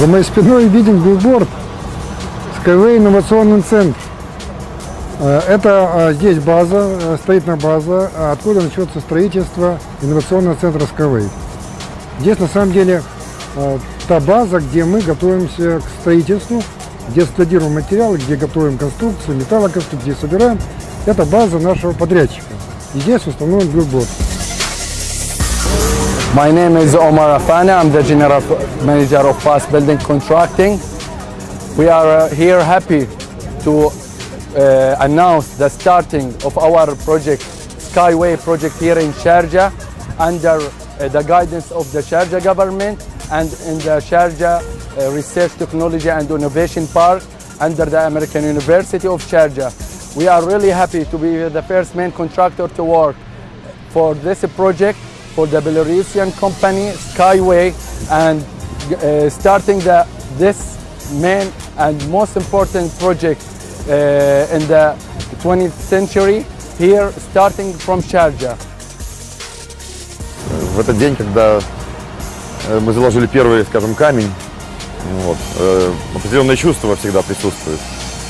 За моей спиной виден билборд Skyway инновационный центр. Э, Это э, здесь база, э, строительная база, а откуда начнется строительство инновационного центра Skyway. Здесь на самом деле э, та база, где мы готовимся к строительству, где складируем материалы, где готовим конструкцию, металлоконструкции, собираем. Это база нашего подрядчика. И здесь установлен билборд. My name is Omar Afana. I'm the General Manager of Fast Building Contracting. We are uh, here happy to uh, announce the starting of our project, Skyway project here in Sharjah, under uh, the guidance of the Sharjah government and in the Sharjah uh, Research Technology and Innovation Park under the American University of Sharjah. We are really happy to be the first main contractor to work for this project for the Belarusian company Skyway and uh, starting the, this main and most important project uh, in the 20th century here starting from Sharjah. в этот день, когда э, мы заложили первый, скажем, камень, вот, э, определенное чувство всегда присутствует.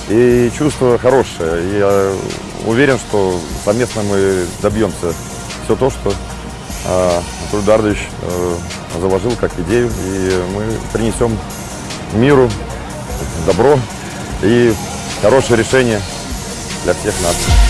И чувство хорошее. Я уверен, что совместно мы добьемся все то, что э, Анатолий Дардович э, заложил как идею. И мы принесем миру добро и хорошее решение для всех нас.